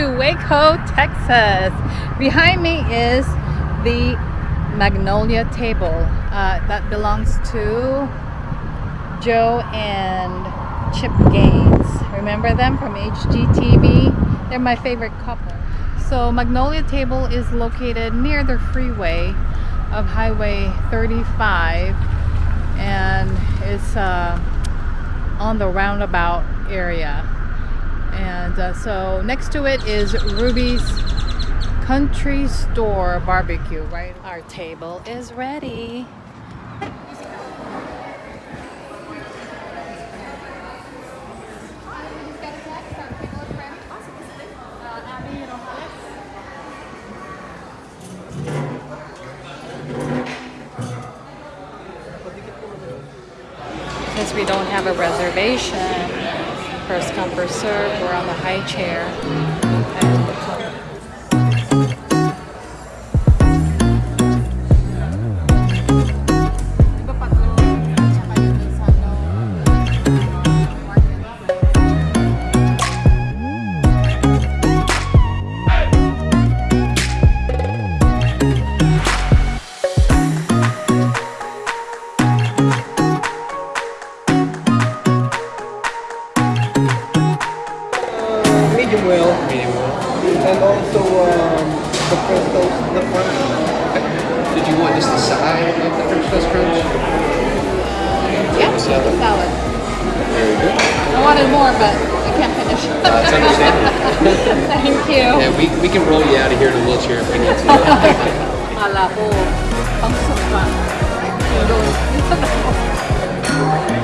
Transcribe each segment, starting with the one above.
To Waco, Texas. Behind me is the Magnolia table uh, that belongs to Joe and Chip Gaines. Remember them from HGTV? They're my favorite couple. So Magnolia table is located near the freeway of Highway 35 and it's uh, on the roundabout area and uh, so next to it is Ruby's Country Store Barbecue right? Our table is ready. Since we don't have a reservation, first come first serve, we're on the high chair. 방송과 이런 인스타그램.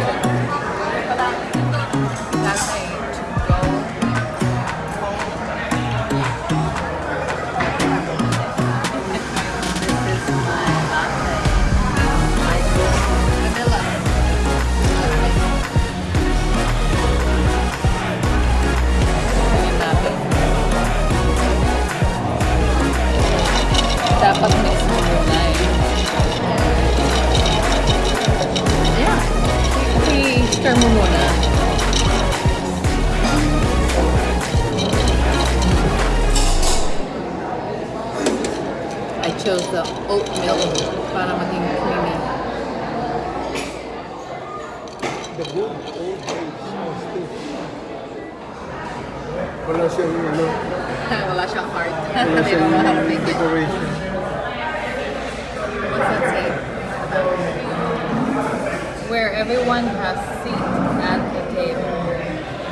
Mo muna. I chose the oatmeal para maging creamy. The good old days still. Wala siyang ano, Wala siyang heart. wala They don't know how to siyang make it. decoration. What's that say? Where everyone has seat at the table.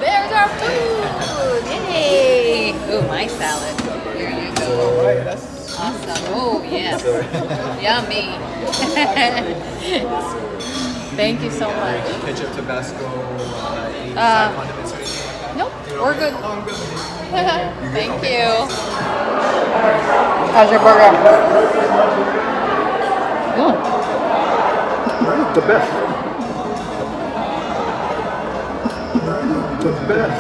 There's our food! Yay! Ooh, my salad. Here you go. Awesome. Oh, yes. Yummy. Thank you so much. ketchup, Tabasco, uh, any Uh, side condiments or anything like that? Nope, we're good. Oh, good. Thank you. How's your burger? Good. the best. Best.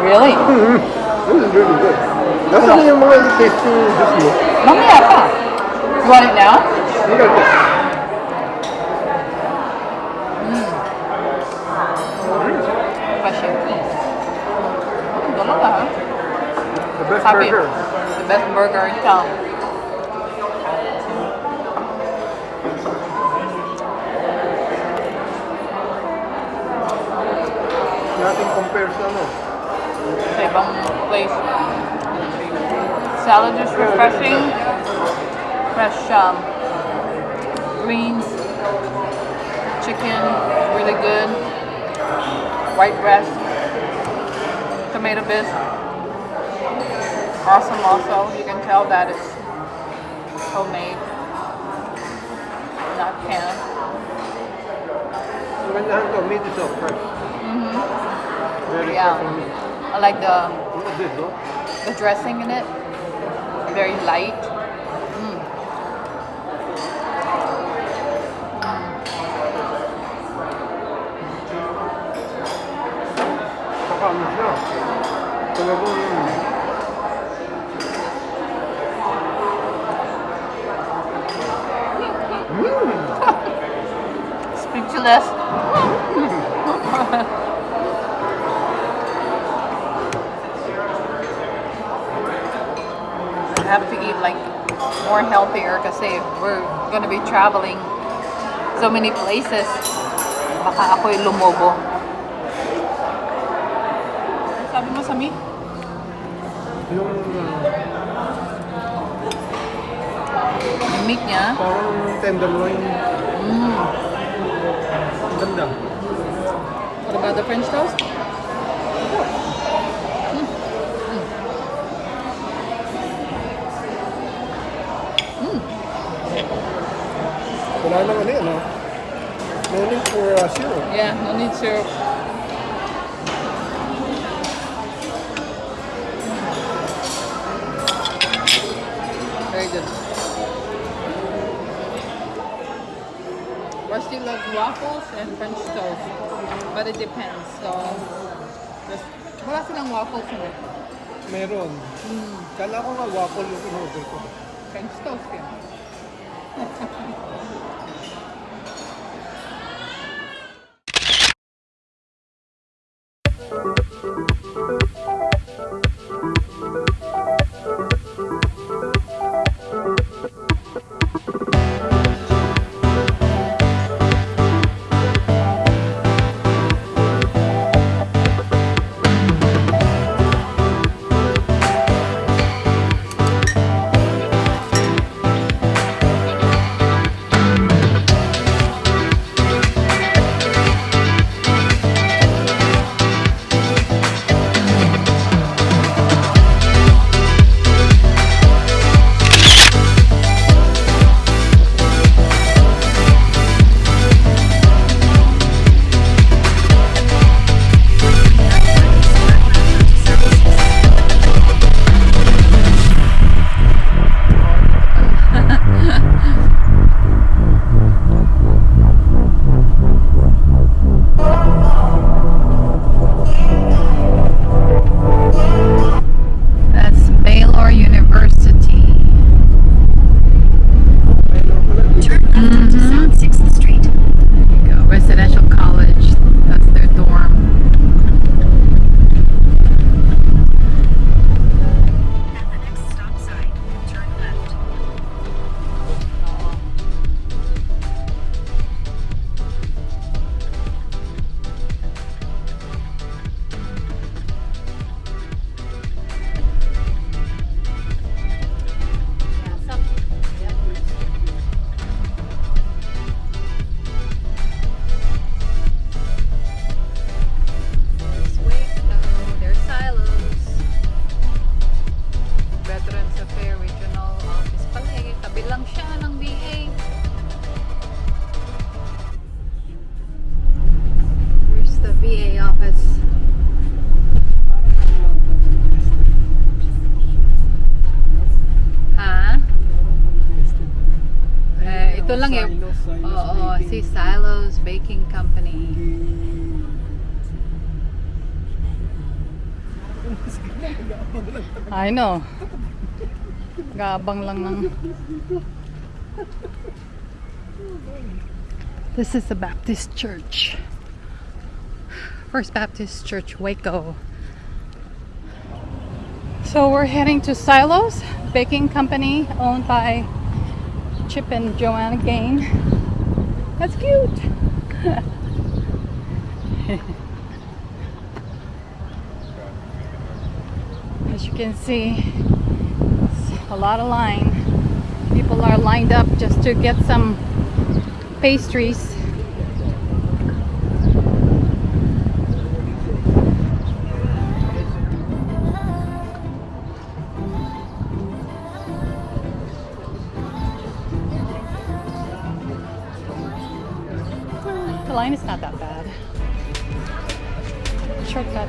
Really? Mm. This is really good. Nasaan yung mga tasting juice mo? Mamaya pa. You want it now? Look at this. Dalawa ha? The best Happy. burger. The best burger in town. Compares sa ano. Sa ibang place. Salad is refreshing. Fresh um, greens. Chicken, really good. White breast. Tomato bisque. Awesome also. You can tell that it's homemade. Not canned. Ang ganyahan to, meat is so fresh. Very Yeah. meat. I like the the dressing in it. Very light. Gonna be traveling so many places. Baka ako'y lumobo. Ano Sabi mo sa meat? Yung Yung meat niya? parang tenderloin. Mm. Ang ganda. What about the French toast? Wala nang ano yan, no? No need for uh, syrup. Yeah, no need syrup. Very good. Rusty loves waffles and French toast, but it depends. So, just, wala silang waffles mo. Meron. Kala ko nga waffle yung in-order ko. French toast. Silos, Silos Oo, Baking. si Silos Baking Company. I know. Gabang lang ng... This is the Baptist Church. First Baptist Church, Waco. So we're heading to Silos Baking Company owned by Chip and Joanna Gain. That's cute. As you can see, it's a lot of line. People are lined up just to get some pastries. Shortcut.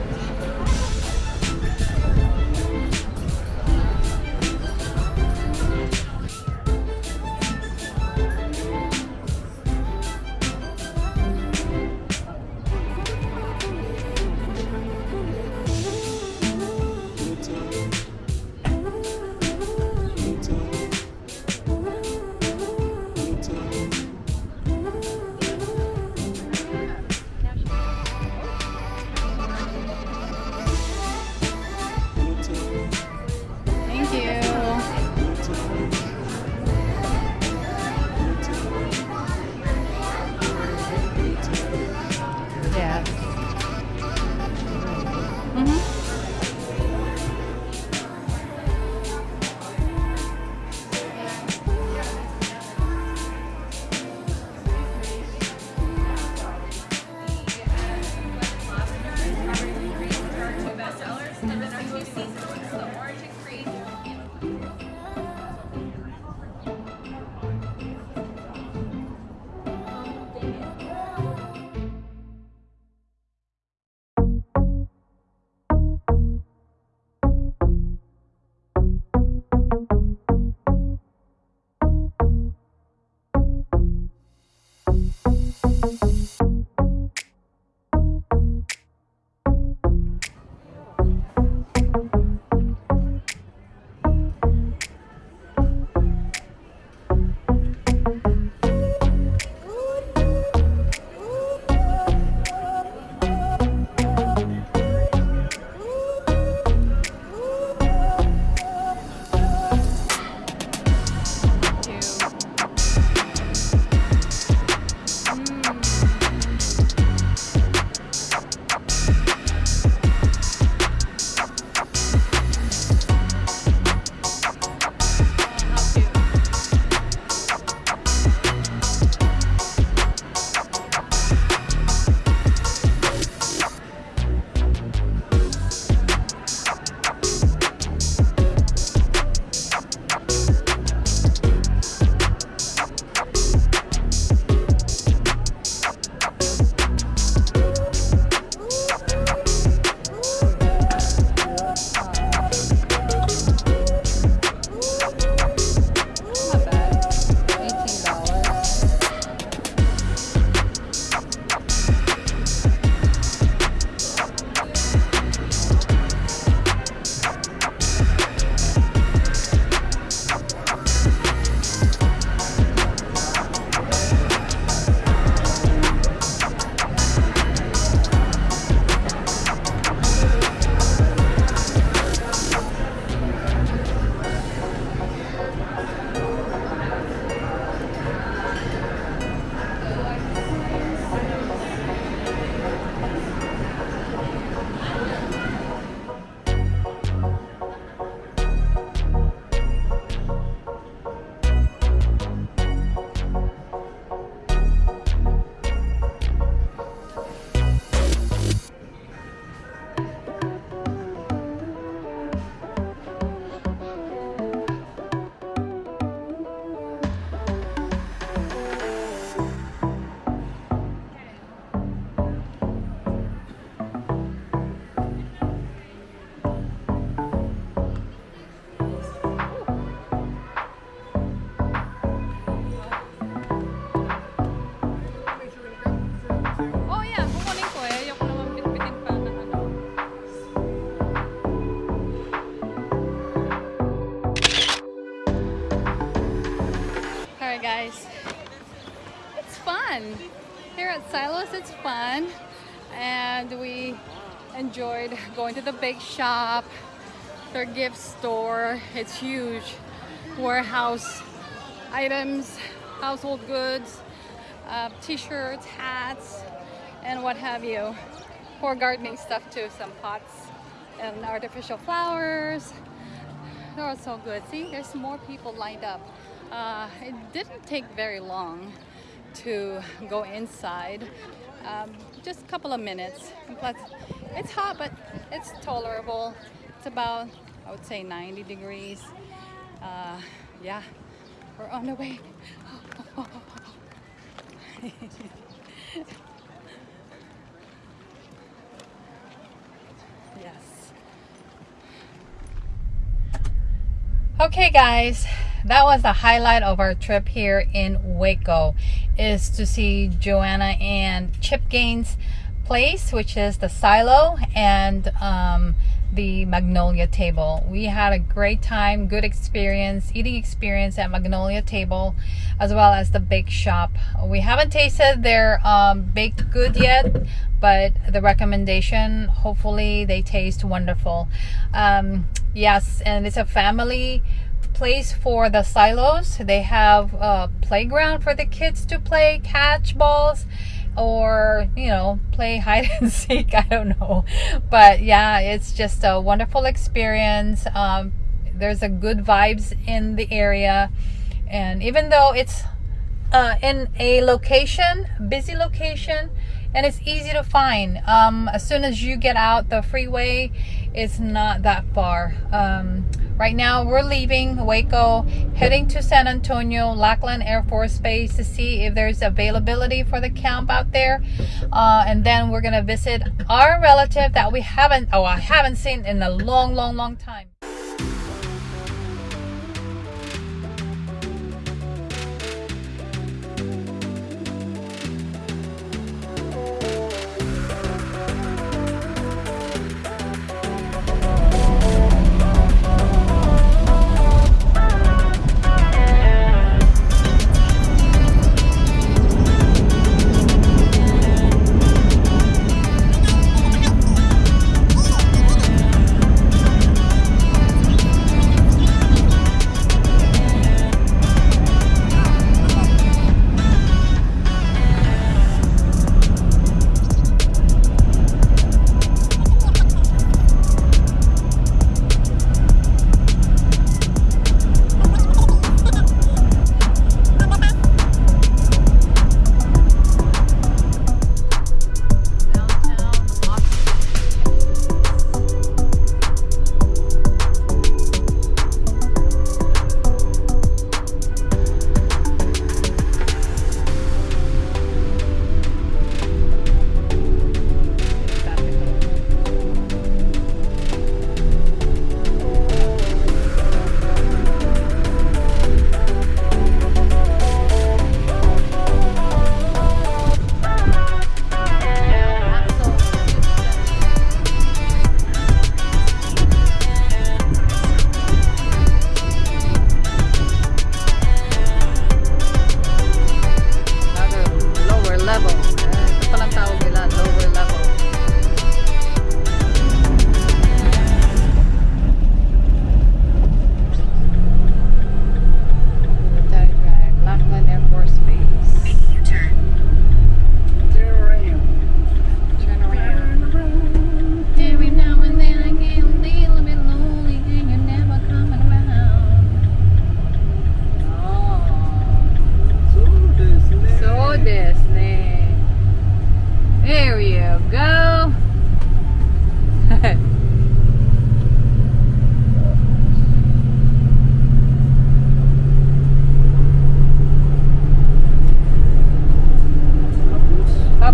Silos, it's fun. And we enjoyed going to the bake shop, their gift store. It's huge. Warehouse items, household goods, uh, t-shirts, hats, and what have you. For gardening stuff too, some pots and artificial flowers. They're all so good. See, there's more people lined up. Uh, it didn't take very long to go inside. Um, just a couple of minutes. Plus, it's hot, but it's tolerable. It's about, I would say, 90 degrees. Uh, yeah, we're on the way. yes. Okay guys, that was the highlight of our trip here in Waco is to see Joanna and Chip Gaines place which is the silo and um, the Magnolia table. We had a great time, good experience, eating experience at Magnolia table as well as the bake shop. We haven't tasted their um, baked good yet but the recommendation hopefully they taste wonderful. Um, yes and it's a family place for the silos. They have a playground for the kids to play catch balls or you know play hide and seek. I don't know. But yeah it's just a wonderful experience. Um, there's a good vibes in the area. And even though it's uh, in a location busy location and it's easy to find. Um, as soon as you get out the freeway it's not that far. Um, right now we're leaving Waco heading to San Antonio Lackland Air Force Base to see if there's availability for the camp out there. Uh, and then we're gonna visit our relative that we haven't oh I haven't seen in a long long long time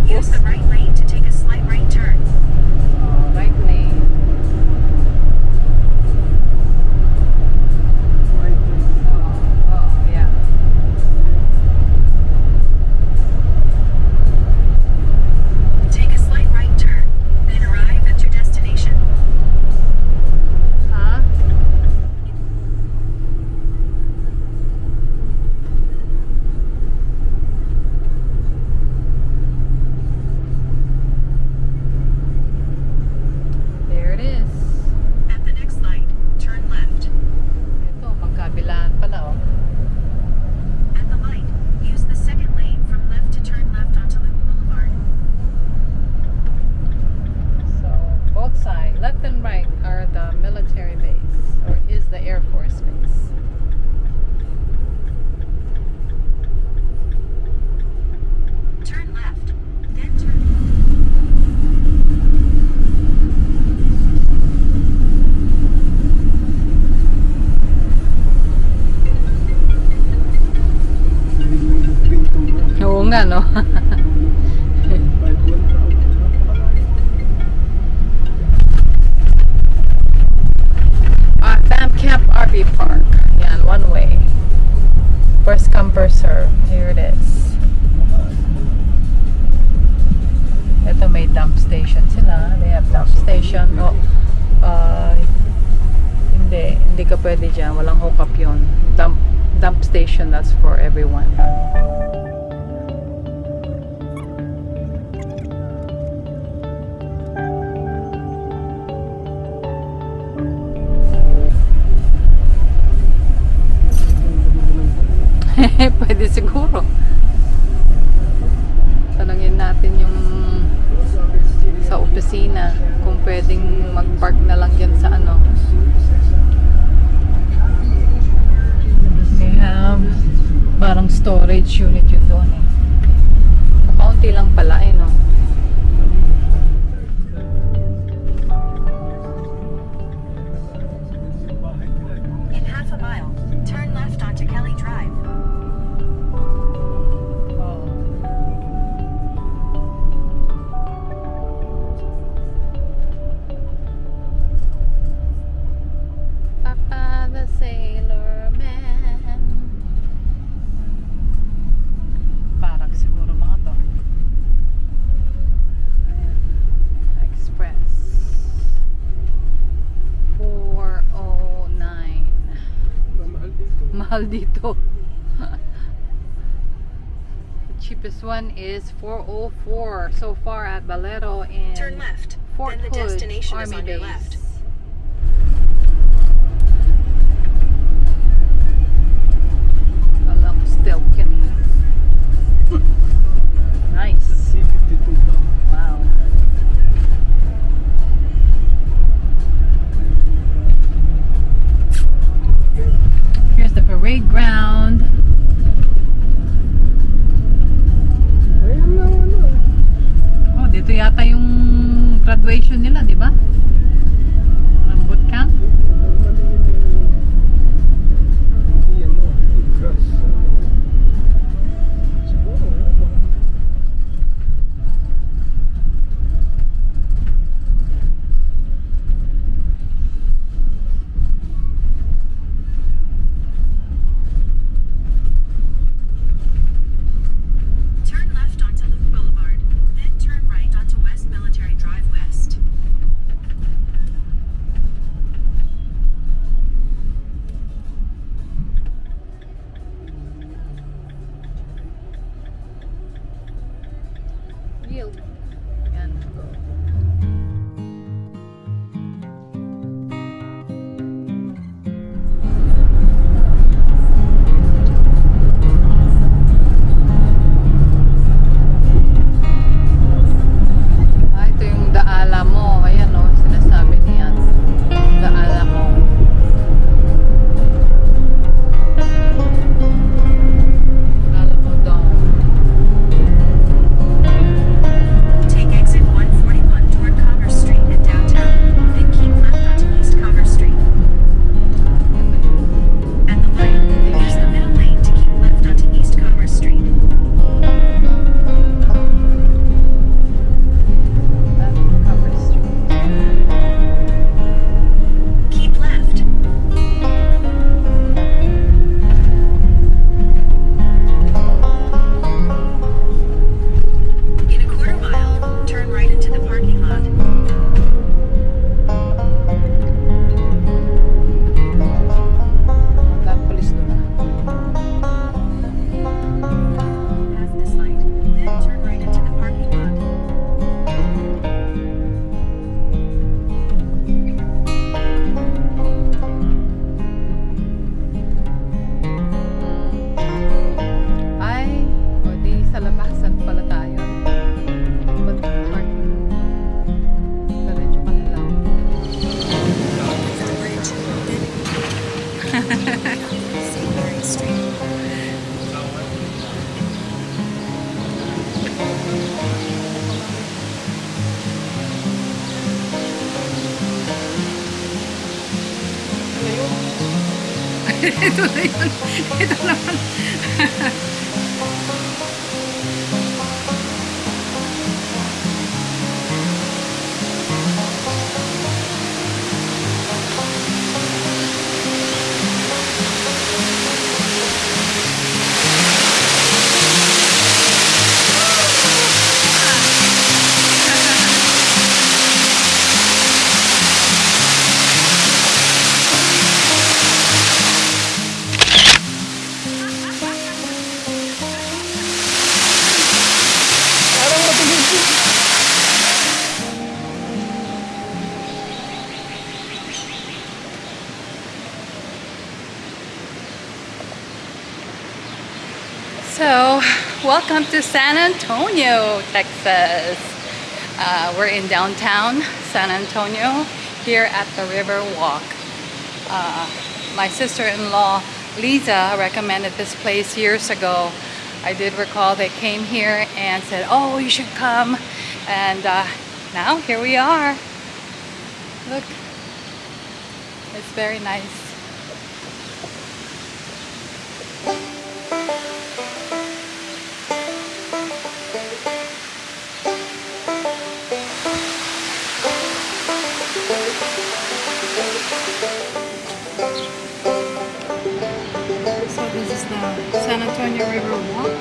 Use the right? parang storage unit yun doon eh. Kaunti lang pala eh. one is 404 so far at Valero in Turn left. Fort then the Hood destination Army is on your Base. left. Congratulations. Welcome to San Antonio, Texas. Uh, we're in downtown San Antonio here at the River Walk. Uh, my sister-in-law Lisa recommended this place years ago. I did recall they came here and said, oh, you should come. And uh, now here we are. Look, it's very nice. River Walk.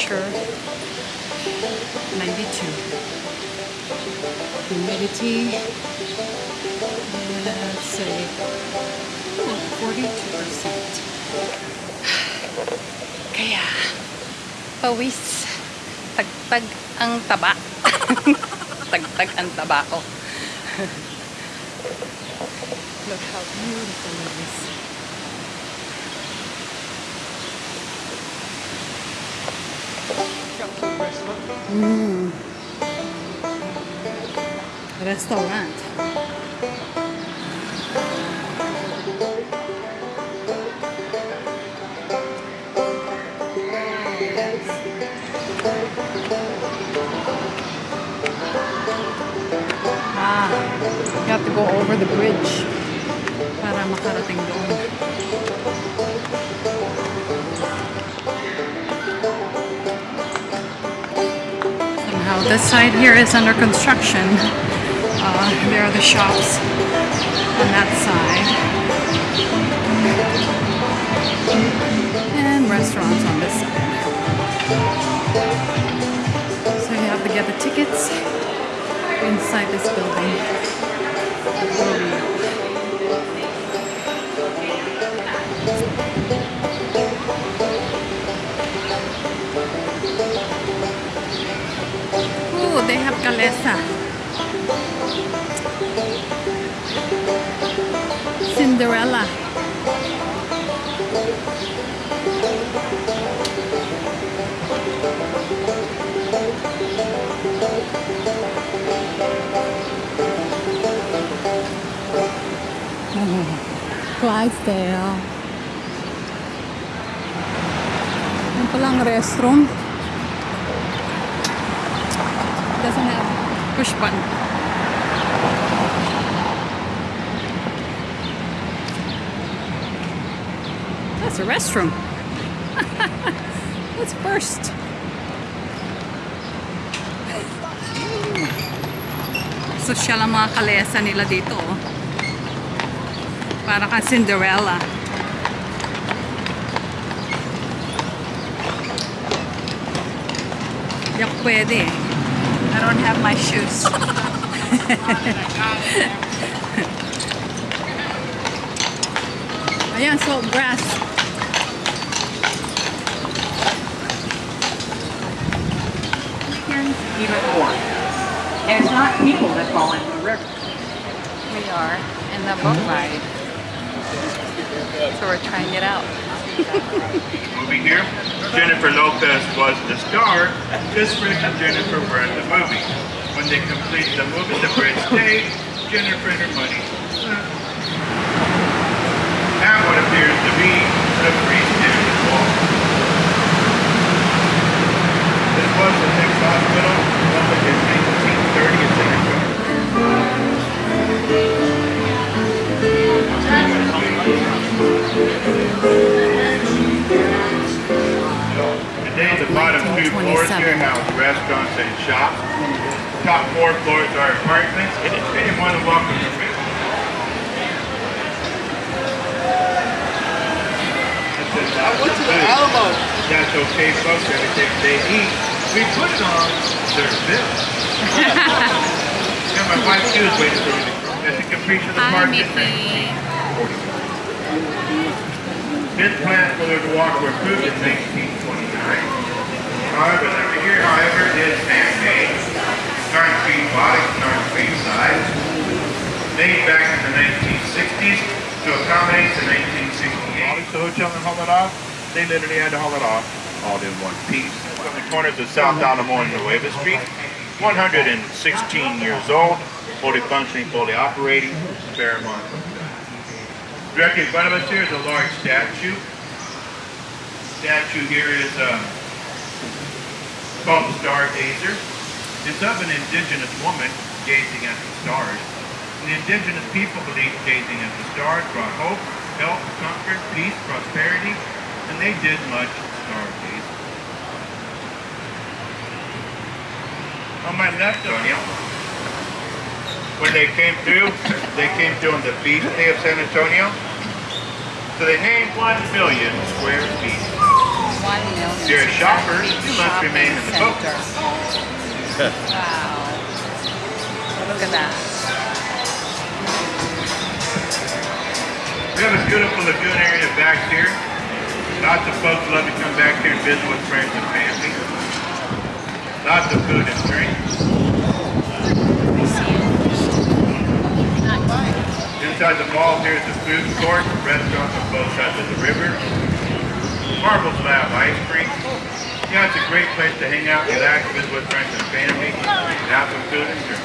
Temperature 92. Humidity, let's say, 42%. Kaya, pawis, tagtag ang taba. tagtag ang taba ko. Look how beautiful it is. Shops and restaurant. Mm. Restaurant. Ah, you have to go over the bridge para makarating doon. Somehow this side here is under construction. Uh, there are the shops on that side. And restaurants on this side. So you have to get the tickets inside this building. They have calesa. Cinderella. Clydesdale. Yung palang restroom. Button. That's a restroom. Let's first. Social ang mga kalesa nila dito. oh. Para kang Cinderella. Di ako pwede eh. I don't have my shoes. Ayan, Saltgrass. even more. And it's not people that fall into the river. We are in the boat ride. So we're trying it out movie here. Jennifer Lopez was the star, This Rick and Jennifer were in the movie. When they completed the movie, the bridge stayed, Jennifer and her money. Now what appears to be the freestanding wall. This was the Nix Hospital, public in 1930 and 1940. Here 1927. house restaurants and shops. Top four floors are apartments, and more than welcome to visit. I went to the Alamo. That's okay, folks. Everything they eat, we put it on their bill. yeah, my wife, she was waiting for me to That's a caprice of the. Mickey. This plant was walk were approved in 1929. However, the figure, however, is handmade. Starting feet body, starting feet size. Made back in the 1960s to accommodate the 1968. The hotel in haul it off, they literally had to haul it off all in one piece. From the corners of South Alamo and Nueva Street, 116 years old, fully functioning, fully operating, Fairmont. Directly in front of us here is a large statue. Statue here is um, um, called the Stargazer. It's of an indigenous woman gazing at the stars. And the indigenous people believed gazing at the stars brought hope, health, comfort, peace, prosperity, and they did much stargazing. On my left, Sonia, when they came through, they came through on the feast day of San Antonio. So they named one million square feet. One million. If you're a shopper, you must remain in the boat. Wow. Look at that. We have a beautiful lagoon area back here. Lots of folks love to come back here and visit with friends and family. Lots of food and drink. Inside the mall here is a food court, restaurants on both sides of the river. Marble Slab ice cream. Yeah, it's a great place to hang out, relax, visit with friends and family, and have some food and drink.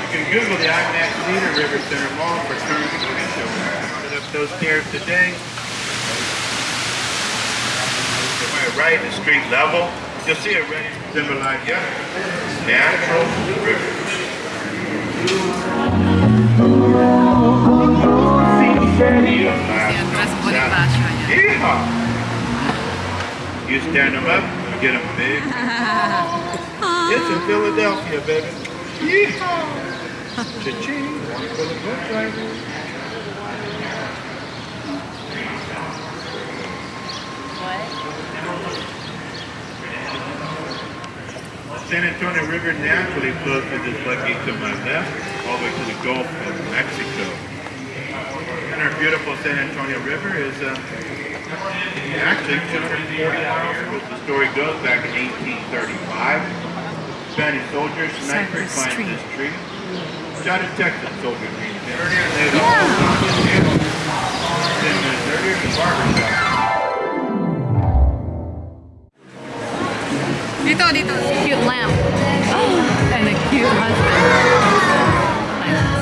You can Google the IMAX Theater River Center Mall for tours and shows. Started up those stairs today. To my right, the street level, you'll see it ready symbolize, yeah, natural river. Andres Bonifacio. Yeehaw! You stand them up, you get them big. it's in Philadelphia, baby. Yeehaw! Cha-ching! One for the boat driver. San Antonio River naturally flows through this lake to my left, all the way to the Gulf of Mexico. And our beautiful San Antonio River is uh, actually 240 miles, as the story goes, back in 1835. Spanish soldiers, Cypress climbed this tree. Shot a Texas soldier named Earlier, they had also found this handle. Ten minutes earlier, the barber shop. Dito, dito. Cute lamp. And a cute husband. Nice.